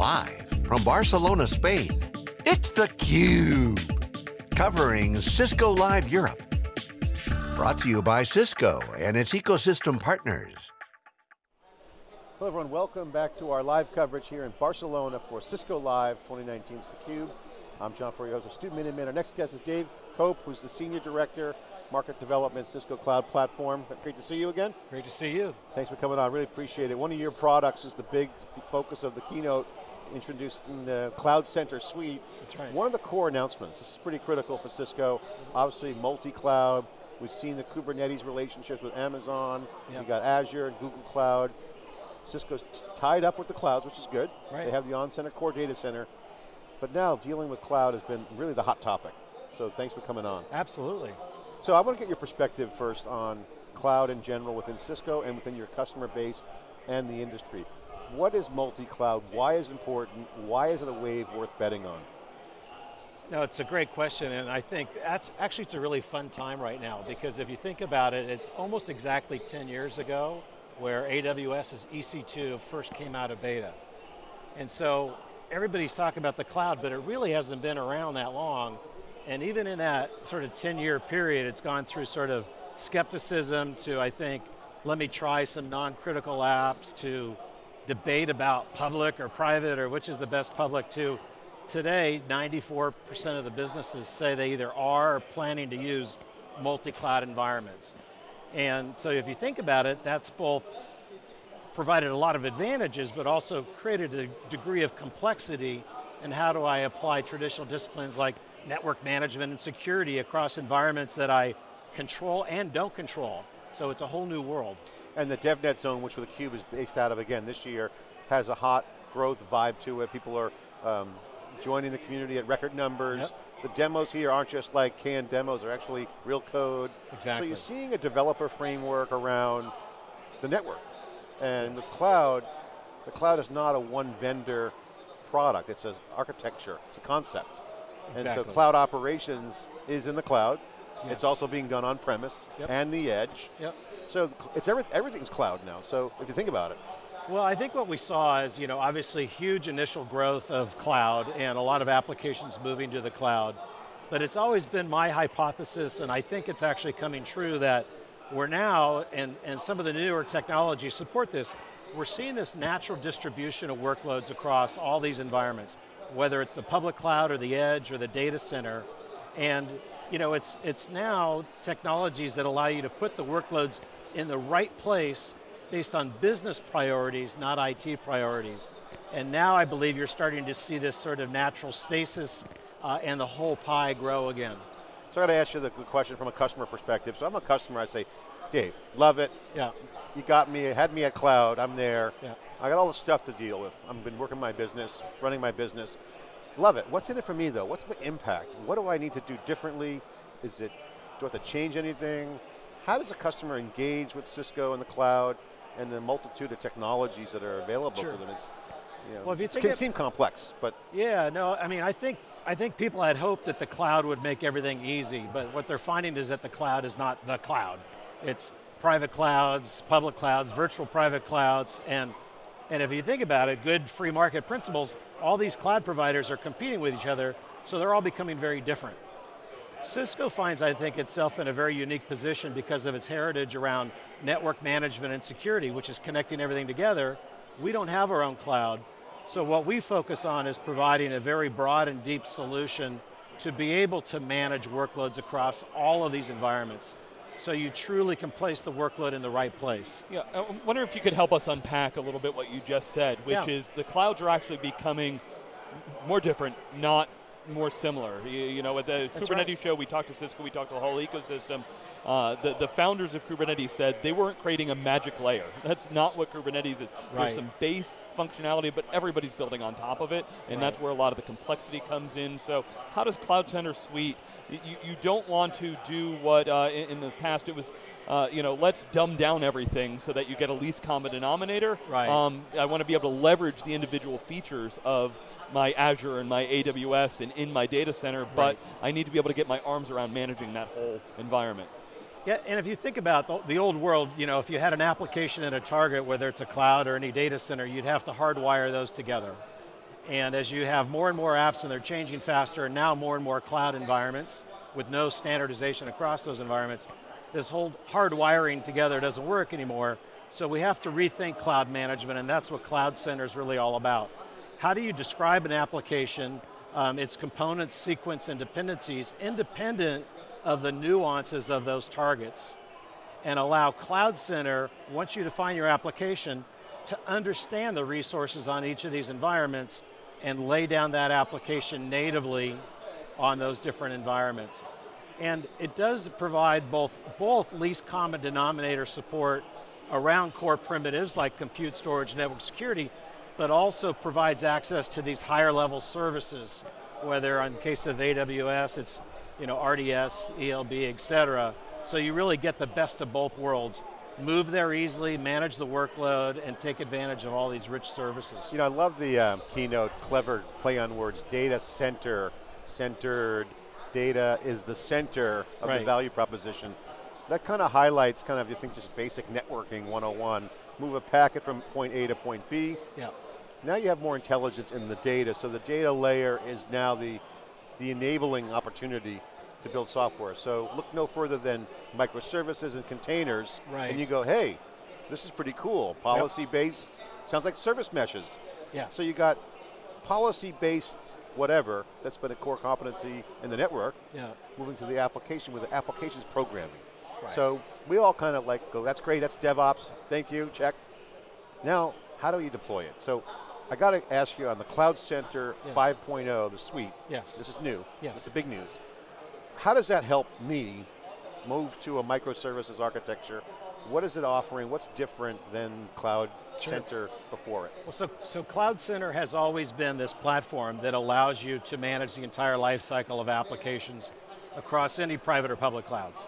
Live from Barcelona, Spain, it's theCUBE. Covering Cisco Live Europe. Brought to you by Cisco and its ecosystem partners. Hello everyone, welcome back to our live coverage here in Barcelona for Cisco Live 2019's theCUBE. I'm John Furrier, host of Stu Miniman. Our next guest is Dave Cope, who's the Senior Director, Market Development, Cisco Cloud Platform. Great to see you again. Great to see you. Thanks for coming on, really appreciate it. One of your products is the big focus of the keynote, introduced in the Cloud Center Suite. That's right. One of the core announcements, this is pretty critical for Cisco, obviously multi-cloud, we've seen the Kubernetes relationships with Amazon, yep. we got Azure and Google Cloud, Cisco's tied up with the clouds, which is good. Right. They have the on-center core data center. But now dealing with cloud has been really the hot topic. So thanks for coming on. Absolutely. So I want to get your perspective first on cloud in general within Cisco and within your customer base and the industry. What is multi-cloud? Why is it important? Why is it a wave worth betting on? No, it's a great question, and I think that's actually it's a really fun time right now because if you think about it, it's almost exactly 10 years ago where AWS's EC2 first came out of beta. And so everybody's talking about the cloud, but it really hasn't been around that long. And even in that sort of 10 year period, it's gone through sort of skepticism to, I think, let me try some non-critical apps to debate about public or private or which is the best public to. Today, 94% of the businesses say they either are or planning to use multi-cloud environments. And so if you think about it, that's both provided a lot of advantages, but also created a degree of complexity and how do I apply traditional disciplines like network management and security across environments that I control and don't control. So it's a whole new world. And the DevNet zone, which the Cube is based out of again this year, has a hot growth vibe to it. People are um, joining the community at record numbers. Yep. The demos here aren't just like canned demos, they're actually real code. Exactly. So you're seeing a developer framework around the network. And the cloud, the cloud is not a one vendor product, it's an architecture, it's a concept. Exactly. And so cloud operations is in the cloud. Yes. It's also being done on premise yep. and the edge. Yep. So it's every, everything's cloud now, so if you think about it. Well, I think what we saw is, you know, obviously huge initial growth of cloud and a lot of applications moving to the cloud. But it's always been my hypothesis, and I think it's actually coming true, that we're now, and, and some of the newer technologies support this, we're seeing this natural distribution of workloads across all these environments, whether it's the public cloud or the edge or the data center. And you know, it's, it's now technologies that allow you to put the workloads in the right place based on business priorities, not IT priorities. And now I believe you're starting to see this sort of natural stasis uh, and the whole pie grow again. So I got to ask you the question from a customer perspective. So I'm a customer, I say, Dave, love it. Yeah. You got me, had me at cloud, I'm there. Yeah. I got all the stuff to deal with. I've been working my business, running my business. Love it. What's in it for me though? What's the impact? What do I need to do differently? Is it, do I have to change anything? How does a customer engage with Cisco and the cloud? and the multitude of technologies that are available sure. to them. It's, you know, well, if you it can seem complex, but. Yeah, no, I mean, I think, I think people had hoped that the cloud would make everything easy, but what they're finding is that the cloud is not the cloud. It's private clouds, public clouds, virtual private clouds, and, and if you think about it, good free market principles, all these cloud providers are competing with each other, so they're all becoming very different. Cisco finds, I think, itself in a very unique position because of its heritage around network management and security, which is connecting everything together. We don't have our own cloud, so what we focus on is providing a very broad and deep solution to be able to manage workloads across all of these environments. So you truly can place the workload in the right place. Yeah, I wonder if you could help us unpack a little bit what you just said, which yeah. is the clouds are actually becoming more different, not more similar. You, you know, at the That's Kubernetes right. show, we talked to Cisco, we talked to the whole ecosystem. Uh, the, the founders of Kubernetes said they weren't creating a magic layer. That's not what Kubernetes is. Right. There's some base functionality, but everybody's building on top of it, and right. that's where a lot of the complexity comes in. So how does Cloud Center Suite, you, you don't want to do what uh, in, in the past it was uh, you know, let's dumb down everything so that you get a least common denominator. Right. Um, I want to be able to leverage the individual features of my Azure and my AWS and in my data center, but. I need to be able to get my arms around managing that whole environment. Yeah, and if you think about the, the, old world, you know, if you had an application at a target, whether it's a cloud or any data center, you'd have to hardwire those together. And as you have more and more apps and they're changing faster, and now more and more cloud environments with no standardization across those environments, this whole hard wiring together doesn't work anymore. So we have to rethink cloud management and that's what Cloud Center is really all about. How do you describe an application, um, its components, sequence, and dependencies independent of the nuances of those targets and allow Cloud Center, once you define your application, to understand the resources on each of these environments and lay down that application natively on those different environments. And it does provide both, both least common denominator support around core primitives like compute, storage, network security, but also provides access to these higher level services, whether in case of AWS, it's you know, RDS, ELB, et cetera. So you really get the best of both worlds. Move there easily, manage the workload, and take advantage of all these rich services. You know, I love the uh, keynote, clever play on words, data center, centered, data is the center of right. the value proposition. That kind of highlights kind of, you think just basic networking 101. Move a packet from point A to point B. Yeah. Now you have more intelligence in the data, so the data layer is now the, the enabling opportunity to build software. So look no further than microservices and containers, right. and you go, hey, this is pretty cool. Policy-based, yep. sounds like service meshes. Yes. So you got policy-based whatever, that's been a core competency in the network, yeah. moving to the application with the applications programming. Right. So we all kind of like go, that's great, that's DevOps, thank you, check. Now, how do you deploy it? So I got to ask you on the Cloud Center yes. 5.0, the suite, yes. this is new, yes. this is big news. How does that help me move to a microservices architecture? What is it offering? What's different than Cloud sure. Center before it? Well, so, so Cloud Center has always been this platform that allows you to manage the entire lifecycle of applications across any private or public clouds.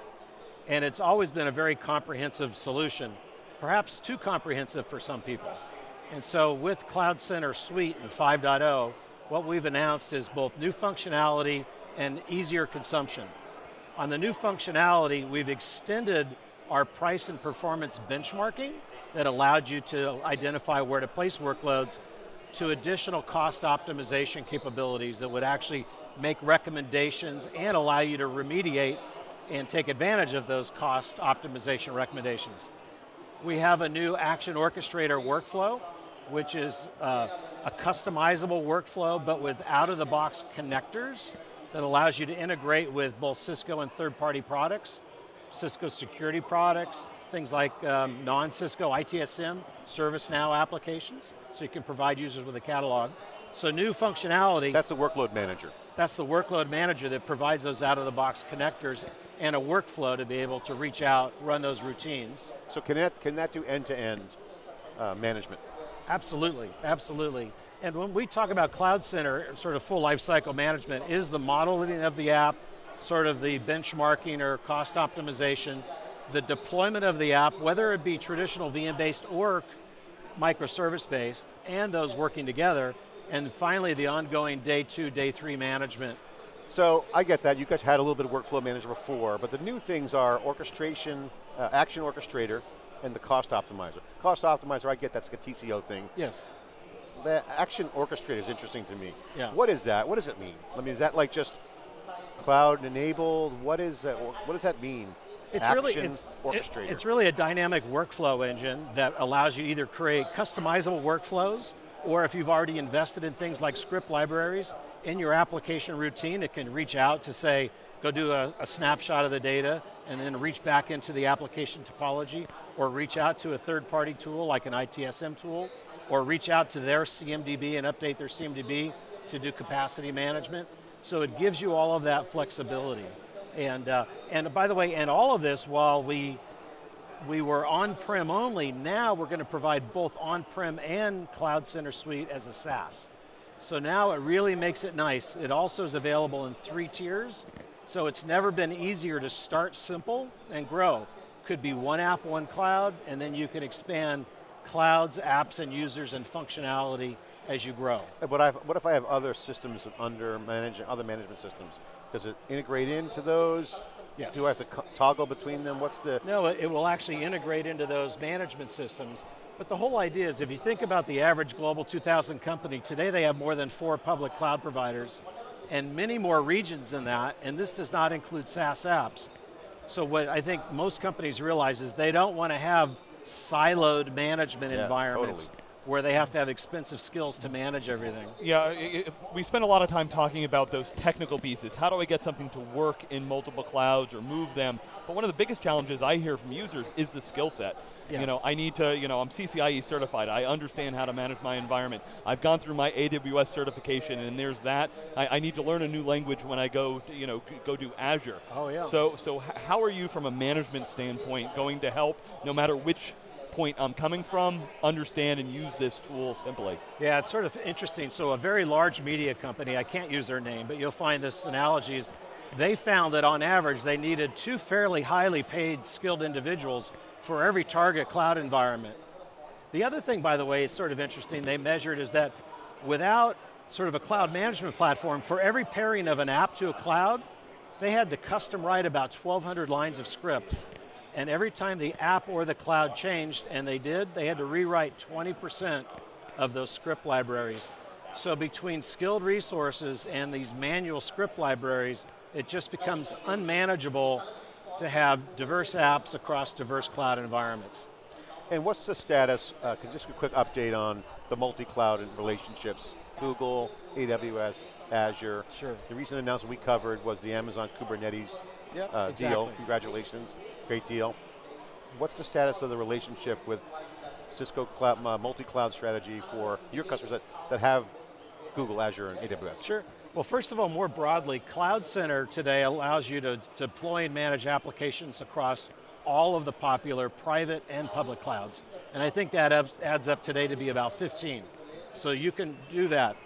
And it's always been a very comprehensive solution, perhaps too comprehensive for some people. And so with Cloud Center Suite and 5.0, what we've announced is both new functionality and easier consumption. On the new functionality, we've extended our price and performance benchmarking that allowed you to identify where to place workloads to additional cost optimization capabilities that would actually make recommendations and allow you to remediate and take advantage of those cost optimization recommendations. We have a new action orchestrator workflow, which is uh, a customizable workflow, but with out-of-the-box connectors that allows you to integrate with both Cisco and third-party products, Cisco security products, things like um, non-Cisco ITSM, ServiceNow applications, so you can provide users with a catalog. So new functionality. That's the workload manager. That's the workload manager that provides those out-of-the-box connectors and a workflow to be able to reach out, run those routines. So can that, can that do end-to-end -end, uh, management? Absolutely, absolutely. And when we talk about Cloud Center, sort of full life cycle management, is the modeling of the app, sort of the benchmarking or cost optimization, the deployment of the app, whether it be traditional VM-based or microservice-based, and those working together, and finally the ongoing day two, day three management. So I get that, you guys had a little bit of workflow manager before, but the new things are orchestration, uh, action orchestrator, and the cost optimizer. Cost optimizer, I get that's like a TCO thing. Yes the action orchestrator is interesting to me. Yeah. What is that? What does it mean? I mean, is that like just cloud enabled? What is that? What does that mean? It's action really it's, orchestrator. It, it's really a dynamic workflow engine that allows you to either create customizable workflows, or if you've already invested in things like script libraries in your application routine, it can reach out to say, go do a, a snapshot of the data, and then reach back into the application topology, or reach out to a third-party tool like an ITSM tool, or reach out to their CMDB and update their CMDB to do capacity management. So it gives you all of that flexibility. And, uh, and by the way, and all of this while we, we were on-prem only, now we're going to provide both on-prem and Cloud Center Suite as a SaaS. So now it really makes it nice. It also is available in three tiers, so it's never been easier to start simple and grow. Could be one app, one cloud, and then you can expand clouds, apps, and users and functionality as you grow. But I've, what if I have other systems under managing, other management systems? Does it integrate into those? Yes. Do I have to toggle between them? What's the? No, it will actually integrate into those management systems. But the whole idea is if you think about the average Global 2000 company, today they have more than four public cloud providers and many more regions than that, and this does not include SaaS apps. So what I think most companies realize is they don't want to have siloed management Yeah, environments totally. Where they have to have expensive skills to manage everything. Yeah, we spend a lot of time talking about those technical pieces. How do I get something to work in multiple clouds or move them? But one of the biggest challenges I hear from users is the skill set. You know, I need to, you know, I'm CCIE certified. I understand how to manage my environment. I've gone through my AWS certification, and there's that. I, I need to learn a new language when I go, to, you know, go do Azure. Oh, yeah. So, so how are you, from a management standpoint, going to help, no matter which point I'm coming from, understand and use this tool simply? Yeah, it's sort of interesting. So a very large media company, I can't use their name, but you'll find this analogies. They found that on average, they needed two fairly highly paid skilled individuals for every target cloud environment. The other thing, by the way, is sort of interesting, they measured is that without sort of a cloud management platform, for every pairing of an app to a cloud, they had to custom write about 1,200 lines of script. And every time the app or the cloud changed, and they did, they had to rewrite 20% of those script libraries. So between skilled resources and these manual script libraries, it just becomes unmanageable to have diverse apps across diverse cloud environments. And what's the status, uh, just a quick update on the multi-cloud and relationships, Google, AWS, Azure. Sure. The recent announcement we covered was the Amazon Kubernetes Yep, uh, deal. Congratulations, great deal. What's the status of the relationship with Cisco cloud, uh, multi-cloud strategy for your customers that, that have Google, Azure, and AWS? Sure. Well, first of all, more broadly, Cloud Center today allows you to deploy and manage applications across all of the popular private and public clouds. And I think that adds- adds up today to be about 15. So you can do that.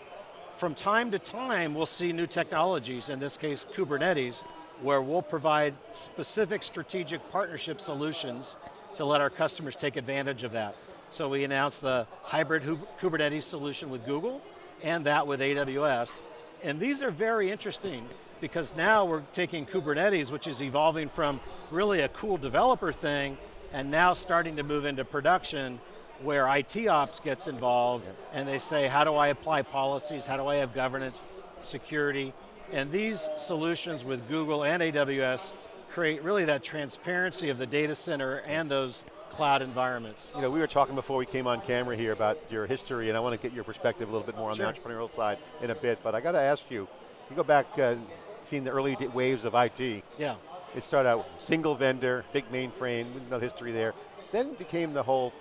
From time to time, we'll see new technologies, in this case, Kubernetes, where we'll provide specific strategic partnership solutions to let our customers take advantage of that. So we announced the hybrid Kubernetes solution with Google, and that with AWS. And these are very interesting because now we're taking Kubernetes, which is evolving from really a cool developer thing, and now starting to move into production where IT ops gets involved and they say, how do I apply policies? How do I have governance, security? And these solutions with Google and AWS create really that transparency of the data center and those cloud environments. You know, we were talking before we came on camera here about your history, and I want to get your perspective a little bit more on Sure. the entrepreneurial side in a bit, but I got to ask you, you go back, uh, seeing the early waves of IT, Yeah. it started out single vendor, big mainframe, no history there, then became the whole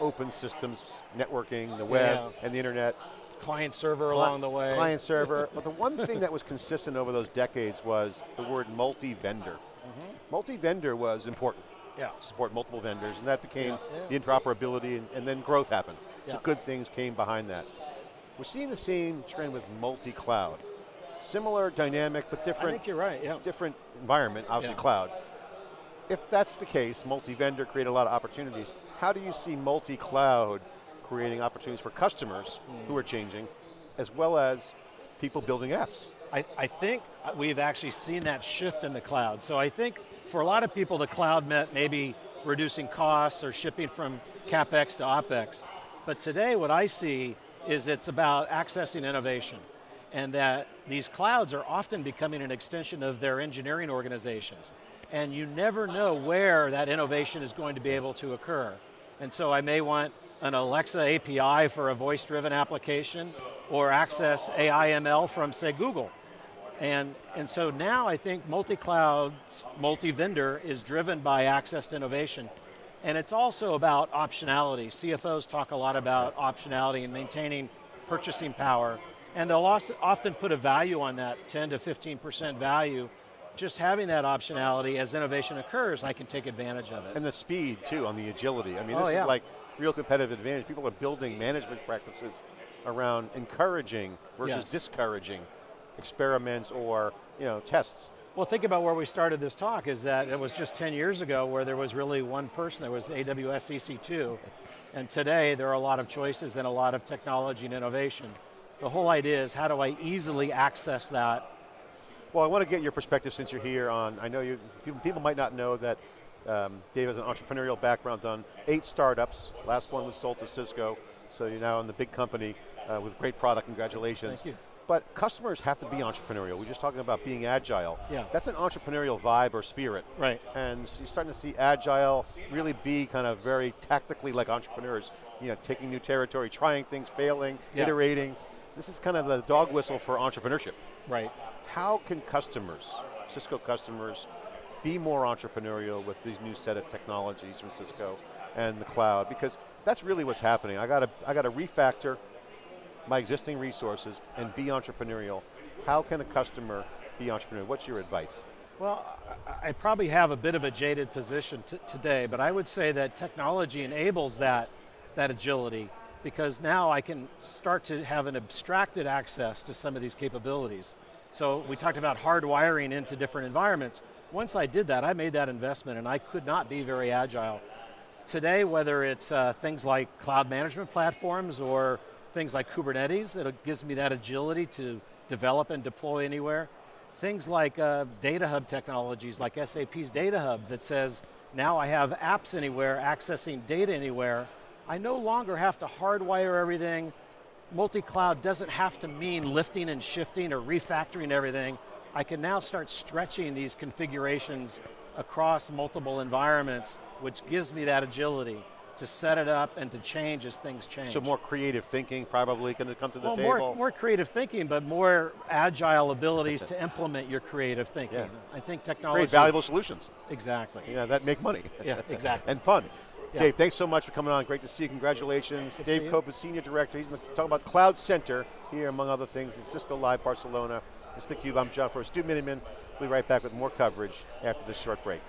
open systems, networking, the web, Yeah. and the internet. Client server Cli- along the way. Client server, but the one thing that was consistent over those decades was the word multi-vendor. Mm-hmm. Multi-vendor was important Yeah. support multiple vendors, and that became Yeah, yeah. the interoperability, and, and then growth happened. So good things came behind that. We're seeing the same trend with multi-cloud. Similar dynamic, but different. I think you're right, yeah. different environment, obviously cloud. If that's the case, multi-vendor create a lot of opportunities. How do you see multi-cloud creating opportunities for customers Hmm. who are changing, as well as people building apps? I, I think we've actually seen that shift in the cloud. So I think for a lot of people, the cloud meant maybe reducing costs or shipping from CapEx to OpEx. But today what I see is it's about accessing innovation and that these clouds are often becoming an extension of their engineering organizations. And you never know where that innovation is going to be able to occur. And so I may want an Alexa API for a voice-driven application or access AI ML from, say, Google. And, and so now I think multi-cloud, multi-vendor is driven by access to innovation. And it's also about optionality. CFOs talk a lot about optionality and maintaining purchasing power. And they'll often put a value on that, 10 to 15% value. Just having that optionality as innovation occurs, I can take advantage of it. And the speed too, on the agility. I mean, Oh, this yeah. is like real competitive advantage. People are building management practices around encouraging versus Yes. discouraging experiments or you know tests. Well, think about where we started this talk is that it was just 10 years ago where there was really one person, there was AWS EC2. And today there are a lot of choices and a lot of technology and innovation. The whole idea is how do I easily access that? Well, I want to get your perspective since you're here on. I know you people, people might not know that Um, Dave has an entrepreneurial background, done eight startups. Last one was sold to Cisco, so you're now in the big company uh, with great product. Congratulations. Thank you. But customers have to be entrepreneurial. We're just talking about being agile. Yeah. That's an entrepreneurial vibe or spirit. Right. And so you're starting to see agile really be kind of very tactically like entrepreneurs. You know, taking new territory, trying things, failing, Yeah. iterating. This is kind of the dog whistle for entrepreneurship. Right. How can customers, Cisco customers, be more entrepreneurial with these new set of technologies from Cisco and the cloud? Because that's really what's happening. I got to, I got to refactor my existing resources and be entrepreneurial. How can a customer be entrepreneurial? What's your advice? Well, I, probably have a bit of a jaded position today, but I would say that technology enables that, that agility because now I can start to have an abstracted access to some of these capabilities. So we talked about hardwiring into different environments. Once I did that, I made that investment and I could not be very agile. Today, whether it's uh, things like cloud management platforms or things like Kubernetes, that gives me that agility to develop and deploy anywhere. Things like uh, data hub technologies, like SAP's Data Hub, that says, now I have apps anywhere, accessing data anywhere. I no longer have to hardwire everything. Multi-cloud doesn't have to mean lifting and shifting or refactoring everything. I can now start stretching these configurations across multiple environments, which gives me that agility to set it up and to change as things change. So more creative thinking probably going to come to the well, table. more, more creative thinking, but more agile abilities to implement your creative thinking. Yeah. I think technology. Great valuable solutions. Exactly. Yeah, that make money. Yeah, exactly. and fun. Yeah. Dave, thanks so much for coming on. Great to see you. Congratulations. Good Dave. Cope is Senior Director. He's talking about Cloud Center here, among other things, in Cisco Live Barcelona. It's theCUBE, I'm John Furrier. Stu Miniman. We'll be right back with more coverage after this short break.